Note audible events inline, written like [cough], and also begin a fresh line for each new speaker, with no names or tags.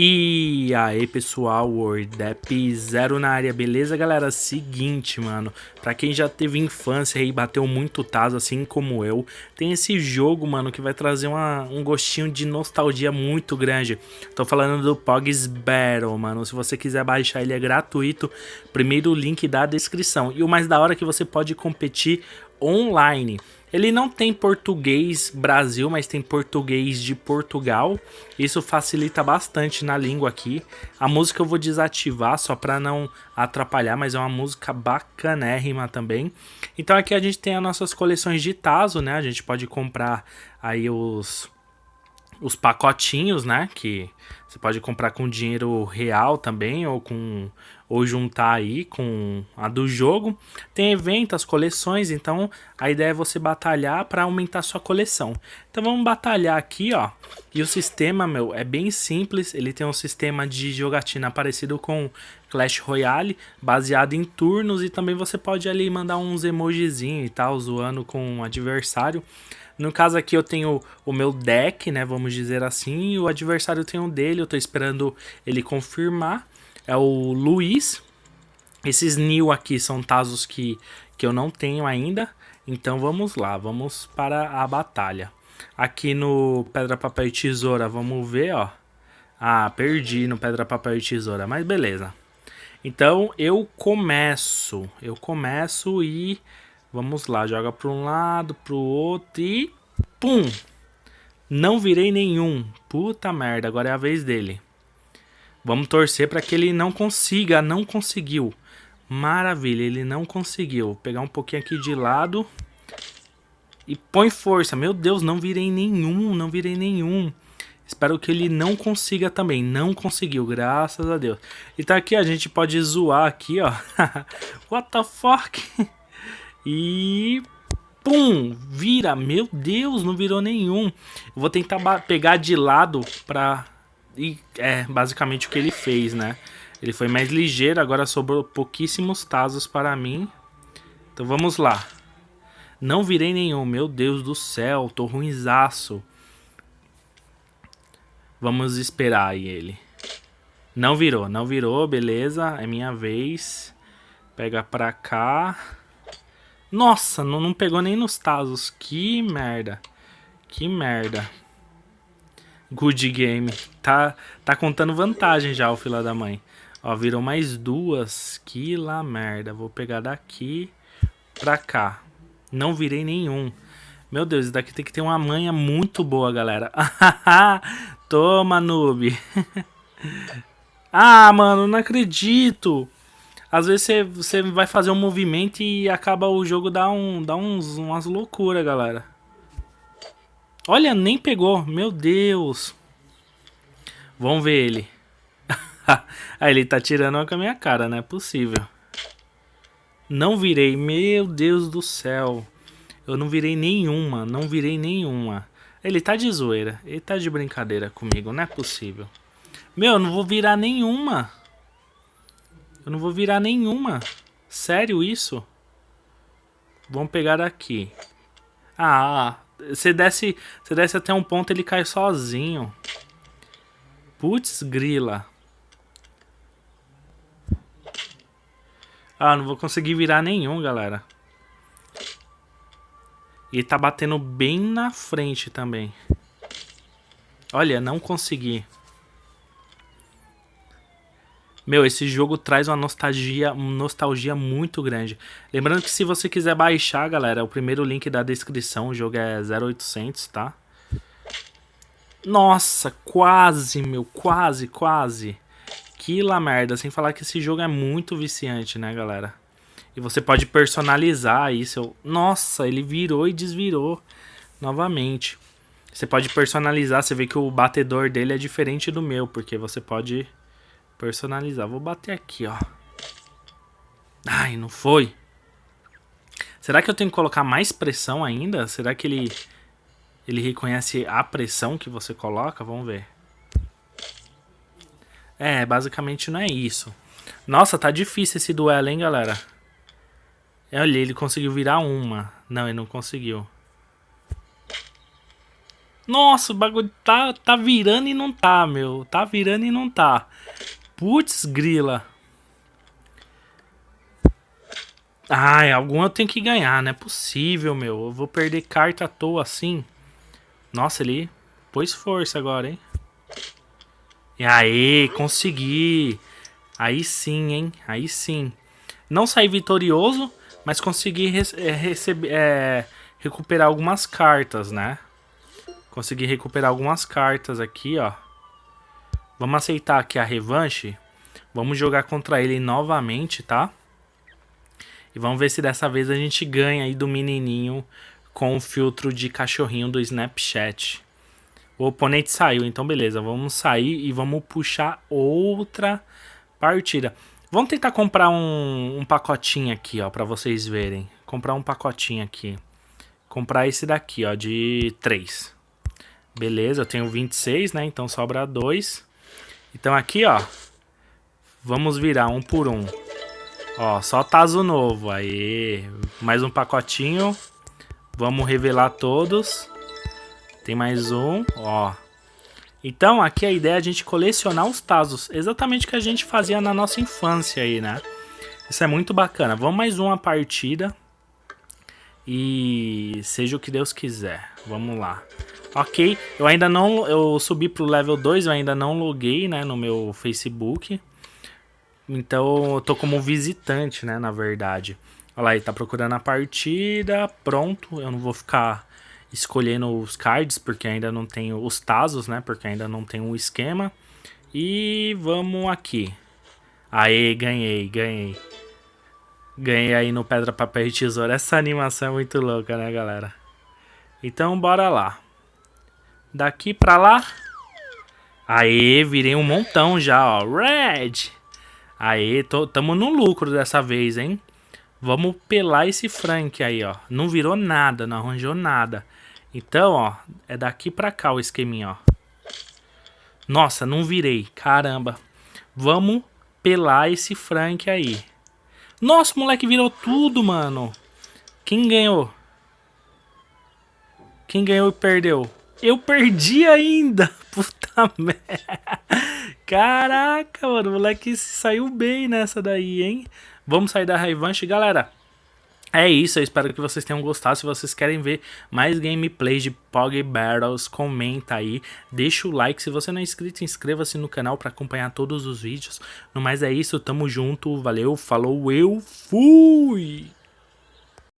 E aí pessoal, WordApp Zero na área, beleza galera? Seguinte mano, pra quem já teve infância e bateu muito taso assim como eu, tem esse jogo mano que vai trazer uma, um gostinho de nostalgia muito grande. Tô falando do Pogs Battle mano, se você quiser baixar ele é gratuito, primeiro link da descrição. E o mais da hora é que você pode competir online. Ele não tem português Brasil, mas tem português de Portugal. Isso facilita bastante na língua aqui. A música eu vou desativar só para não atrapalhar, mas é uma música bacanérrima também. Então aqui a gente tem as nossas coleções de Tazo, né? A gente pode comprar aí os os pacotinhos, né? Que você pode comprar com dinheiro real também ou com ou juntar aí com a do jogo. Tem eventos, coleções, então a ideia é você batalhar para aumentar sua coleção. Então vamos batalhar aqui, ó. E o sistema, meu, é bem simples. Ele tem um sistema de jogatina parecido com Clash Royale, baseado em turnos e também você pode ali mandar uns emojizinhos e tal, zoando com o adversário. No caso aqui eu tenho o meu deck, né, vamos dizer assim, o adversário tem um dele, eu tô esperando ele confirmar. É o Luiz. Esses New aqui são Tazos que, que eu não tenho ainda. Então vamos lá, vamos para a batalha. Aqui no Pedra, Papel e Tesoura, vamos ver, ó. Ah, perdi no Pedra, Papel e Tesoura, mas beleza. Então eu começo, eu começo e Vamos lá, joga para um lado, para o outro e... Pum! Não virei nenhum. Puta merda, agora é a vez dele. Vamos torcer para que ele não consiga. Não conseguiu. Maravilha, ele não conseguiu. Vou pegar um pouquinho aqui de lado. E põe força. Meu Deus, não virei nenhum. Não virei nenhum. Espero que ele não consiga também. Não conseguiu, graças a Deus. E tá aqui, a gente pode zoar aqui, ó. [laughs] What the fuck? E... Pum! Vira! Meu Deus, não virou nenhum. Vou tentar pegar de lado pra... E é basicamente o que ele fez, né? Ele foi mais ligeiro, agora sobrou pouquíssimos tazos para mim. Então vamos lá. Não virei nenhum, meu Deus do céu, tô ruinzaço. Vamos esperar aí ele. Não virou, não virou, beleza, é minha vez. Pega pra cá. Nossa, não, não pegou nem nos tazos. Que merda. Que merda. Good game. Tá, tá contando vantagem já o fila da mãe. Ó, virou mais duas. Que lá merda. Vou pegar daqui pra cá. Não virei nenhum. Meu Deus, isso daqui tem que ter uma manha muito boa, galera. [laughs] Toma, noob. [laughs] ah, mano, não acredito. Às vezes você, você vai fazer um movimento e acaba o jogo dá, um, dá uns, umas loucuras, galera. Olha, nem pegou. Meu Deus. Vamos ver ele. Aí [laughs] ele tá tirando com a minha cara, não é possível. Não virei. Meu Deus do céu. Eu não virei nenhuma. Não virei nenhuma. Ele tá de zoeira. Ele tá de brincadeira comigo. Não é possível. Meu, eu não vou virar nenhuma. Eu não vou virar nenhuma. Sério isso? Vamos pegar aqui. Ah, você desce, você desce até um ponto ele cai sozinho. Putz, grila. Ah, não vou conseguir virar nenhum, galera. E tá batendo bem na frente também. Olha, não consegui. Meu, esse jogo traz uma nostalgia, uma nostalgia muito grande. Lembrando que se você quiser baixar, galera, o primeiro link da descrição, o jogo é 0800, tá? Nossa, quase, meu, quase, quase. Que la merda, sem falar que esse jogo é muito viciante, né, galera? E você pode personalizar isso. Nossa, ele virou e desvirou novamente. Você pode personalizar, você vê que o batedor dele é diferente do meu, porque você pode Personalizar. Vou bater aqui, ó. Ai, não foi. Será que eu tenho que colocar mais pressão ainda? Será que ele, ele reconhece a pressão que você coloca? Vamos ver. É, basicamente não é isso. Nossa, tá difícil esse duelo, hein, galera? Olha, ele conseguiu virar uma. Não, ele não conseguiu. Nossa, o bagulho tá, tá virando e não tá, meu. Tá virando e não tá. Putz, grila. Ai, algum eu tenho que ganhar, não é possível, meu. Eu vou perder carta à toa assim. Nossa, ele pôs força agora, hein? E aí, consegui. Aí sim, hein? Aí sim. Não saí vitorioso, mas consegui é, é, recuperar algumas cartas, né? Consegui recuperar algumas cartas aqui, ó. Vamos aceitar aqui a revanche. Vamos jogar contra ele novamente, tá? E vamos ver se dessa vez a gente ganha aí do menininho com o filtro de cachorrinho do Snapchat. O oponente saiu, então beleza. Vamos sair e vamos puxar outra partida. Vamos tentar comprar um, um pacotinho aqui, ó, pra vocês verem. Comprar um pacotinho aqui. Comprar esse daqui, ó, de 3. Beleza, eu tenho 26, né? Então sobra 2. Então aqui, ó. Vamos virar um por um. Ó, só Tazo novo. Aí, mais um pacotinho. Vamos revelar todos. Tem mais um, ó. Então, aqui a ideia é a gente colecionar os Tazos. Exatamente o que a gente fazia na nossa infância aí, né? Isso é muito bacana. Vamos mais uma partida. E seja o que Deus quiser. Vamos lá. Ok, eu ainda não... Eu subi pro level 2, eu ainda não loguei, né? No meu Facebook. Então, eu tô como visitante, né? Na verdade. Olha lá, ele tá procurando a partida. Pronto, eu não vou ficar escolhendo os cards, porque ainda não tenho os Tazos, né? Porque ainda não tem um esquema. E vamos aqui. Aê, ganhei, ganhei. Ganhei aí no Pedra, Papel e Tesoura. Essa animação é muito louca, né, galera? Então, bora lá. Daqui pra lá. Aê, virei um montão já, ó. Red! Aê, tô, tamo no lucro dessa vez, hein? Vamos pelar esse Frank aí, ó. Não virou nada, não arranjou nada. Então, ó, é daqui pra cá o esqueminha, ó. Nossa, não virei. Caramba. Vamos pelar esse Frank aí. Nossa, o moleque virou tudo, mano. Quem ganhou? Quem ganhou e perdeu? Eu perdi ainda. [laughs] Puta merda. Caraca, mano. O moleque saiu bem nessa daí, hein? Vamos sair da revanche, galera. É isso, eu espero que vocês tenham gostado. Se vocês querem ver mais gameplays de Pog Battles, comenta aí, deixa o like. Se você não é inscrito, inscreva-se no canal para acompanhar todos os vídeos. No mais é isso, tamo junto, valeu, falou, eu fui!